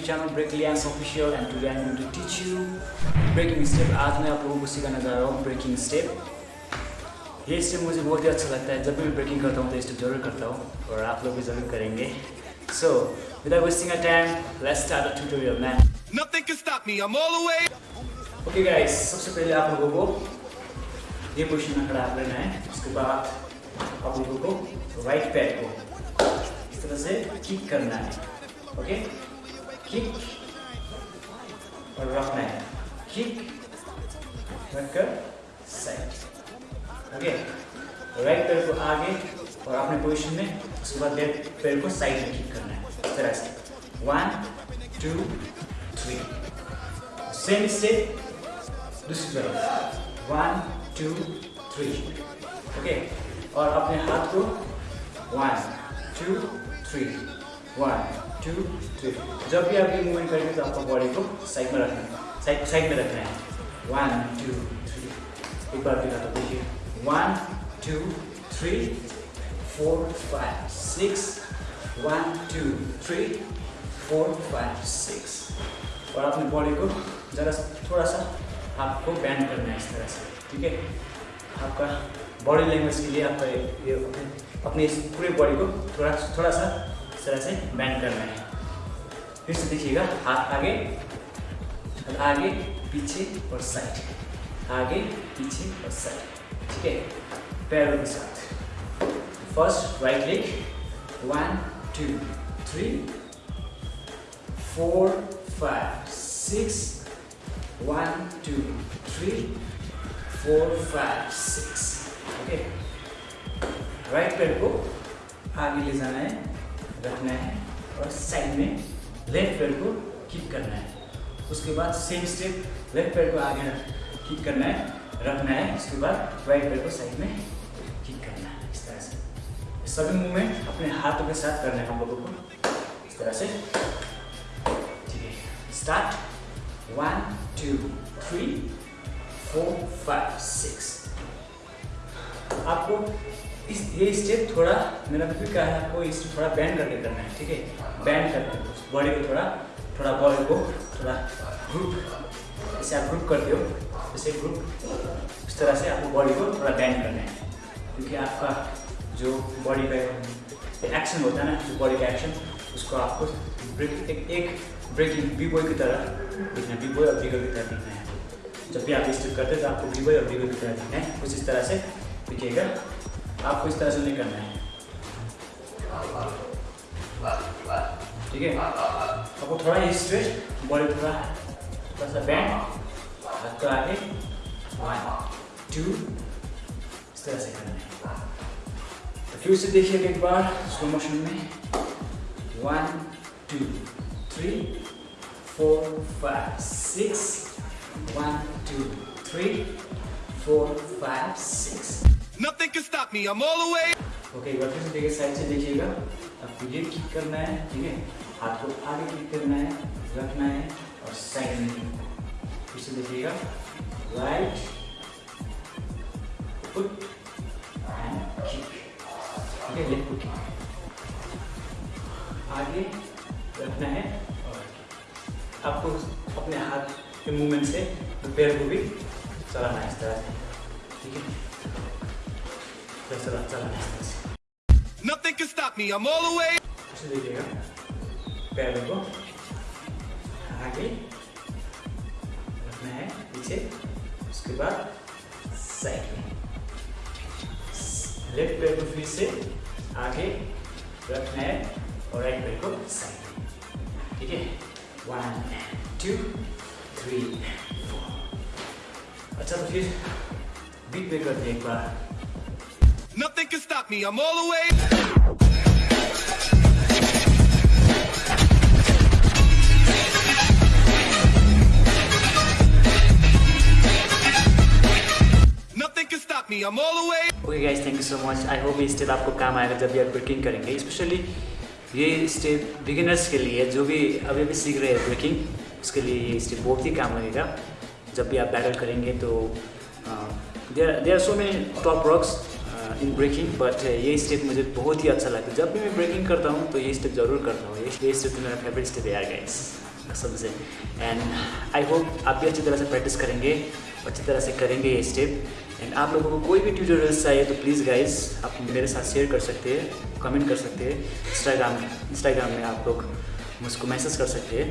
Channel Break Lions official and today I am to teach you breaking step आज मैं आप लोगों को सिखाने जा रहा हूँ ब्रेकिंग स्टेप ये स्टेप मुझे बहुत ही अच्छा लगता है। जब भी मैं ब्रेकिंग करता हूँ तो स्टेप ज़रूर करता हूँ और आप लोग भी ज़रूर करेंगे। So without wasting a time let's start the tutorial man Nothing can stop me. I'm all the way. Okay guys सबसे पहले आप लोगों को ये पोजिशन में खड़ा लेना है। उसके बाद आप लोगों को राइट पैर को इस तरह से किक करना है। ओके किक और रखना है किक रखकर साइड ओके राइट पैर को आगे और अपने पोजीशन में उसके बाद लेफ़्ट पैर को साइड में किक करना है। इस तरह से। One two three same step दूसरी तरफ़। वन टू थ्री ओके और अपने हाथ को one two three one two three जब भी आप ये मूवमेंट करेंगे तो आपको बॉडी को साइड में रखना है। साइड साइड में रखना है। वन टू थ्री एक बार दिखा तो देखिए। One two three four five six one two three four five six और अपने बॉडी को ज़रा थोड़ा सा आपको बैंड करना है इस तरह से, ठीक है? आपका बॉडी लैंग्वेज के लिए आपका ये अपने अपने पूरे बॉडी को थोड़ा थोड़ा सा इस तरह से बैंड करना है। फिर से देखिएगा, हाथ आगे आगे, पीछे और साइड आगे, पीछे और साइड ठीक है? पैरों के साथ। First right leg one two three four five six one two three four five six okay right पैर को आगे ले जाना है। रखना है और साइड में लेफ़्ट पैर को किक करना है। उसके बाद सेम स्टेप लेफ़्ट पैर को आगे किक करना है, रखना है। उसके बाद राइट पैर को साइड में किक करना है, इस तरह से। सभी मूवमेंट अपने हाथों के साथ करना है हम लोगों को। इस तरह से। ठीक है start one two three four five six आपको इस ये स्टेप थोड़ा मेरा भी कहा है आपको इस थोड़ा बैंड करके करना है ठीक है? बैंड करके बॉडी को थोड़ा थोड़ा बॉडी को थोड़ा ग्रुप जैसे आप ग्रुप करते हो जैसे ग्रुप इस तरह से आपको बॉडी को थोड़ा बैंड करना है। क्योंकि आपका जो बॉडी का एक्शन होता है ना जो बॉडी का एक्शन उसको आपको ब्रेक एक, एक ब्रेकिंग बी बॉय की तरह दिखना बी बॉय और बिगर की तरह दिखना है। जब भी आप स्टेप करते हैं तो आपको बी बॉय और बिगर की तरह दिखना है। कुछ इस तरह से दिखेगा आपको इस तरह से नहीं करना है। ठीक है? आपको थोड़ा ही स्ट्रेच बॉडी थोड़ा थोड़ा सा बैंड हाथ को आगे। वन टू इस तरह से करना है। तो फिर से देखिएगा एक बार स्लो मोशन में। One two three four five six one two three four five six Nothing can stop me. I'm all the way. Okay एक बार देखिए साइड से देखिएगा। आपको ये किक करना है, ठीक है? हाथ को आगे किक करना है, रखना है, और साइड में फिर से देखिएगा। राइट किक ठीक है लेफ़्ट पुट आगे रखना है, और आपको अपने हाथ के मूवमेंट से पैर को भी चलाना है इस तरह से। ठीक है? Nothing can stop me. I'm all the way. ऐसे को आगे रखना है पीछे उसके बाद साइड में लेफ़्ट पैर को फिर से आगे. रखना है और राइट पैर को साइड में ठीक है? वन टू थ्री फोर अच्छा तो फिर बीट पे करते हैं एक बार. Nothing can stop me. I'm all the way. Nothing can stop me. I'm all the way. Okay guys thank you so much I hope ये स्टेप आपको काम आएगा जब भी आप ब्रेकिंग करेंगे स्पेशली ये स्टेप बिगिनर्स के लिए, जो भी अभी अभी सीख रहे हैं ब्रेकिंग उसके लिए ये स्टेप बहुत ही काम लगेगा जब भी आप बैटल करेंगे तो there there are so many top rocks in breaking but ये स्टेप मुझे बहुत ही अच्छा लगता है जब भी मैं ब्रेकिंग करता हूँ तो ये स्टेप ज़रूर करता हूँ। ये स्टेप तो मेरा फेवरेट स्टेप है गाइस कसम से। एंड आई होप आप भी अच्छी तरह से प्रैक्टिस करेंगे, अच्छी तरह से करेंगे ये स्टेप एंड आप लोगों को कोई भी ट्यूटोरियल्स चाहिए तो प्लीज़ गाइस आप मेरे साथ शेयर कर सकते हैं कमेंट कर सकते हैं। इंस्टाग्राम इंस्टाग्राम में आप लोग मुझको मैसेज कर सकते हैं।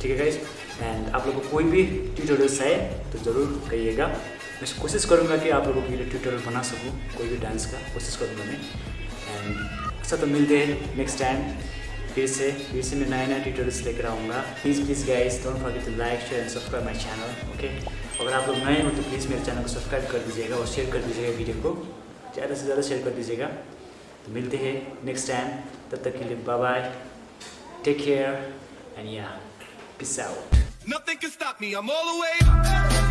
ठीक है गाइस एंड आप लोगों को कोई भी ट्यूटोरियल्स चाहिए तो ज़रूर कहिएगा। मैं कोशिश करूँगा कि आप लोगों के लिए ट्यूटोरियल बना सकूँ, कोई भी डांस का, कोशिश करूँगा मैं। एंड अच्छा तो मिलते हैं नेक्स्ट टाइम फिर से फिर से मैं नया नया ट्यूटोरियल्स लेकर आऊँगा। Please please guys don't forget to like share and subscribe my channel okay अगर आप लोग नए हो तो प्लीज़ मेरे चैनल को सब्सक्राइब कर दीजिएगा और शेयर कर दीजिएगा वीडियो को। ज़्यादा से ज़्यादा शेयर कर दीजिएगा। तो मिलते हैं नेक्स्ट टाइम तब तक के लिए bye bye take care and yeah peace out Nothing can stop me. I'm all the way.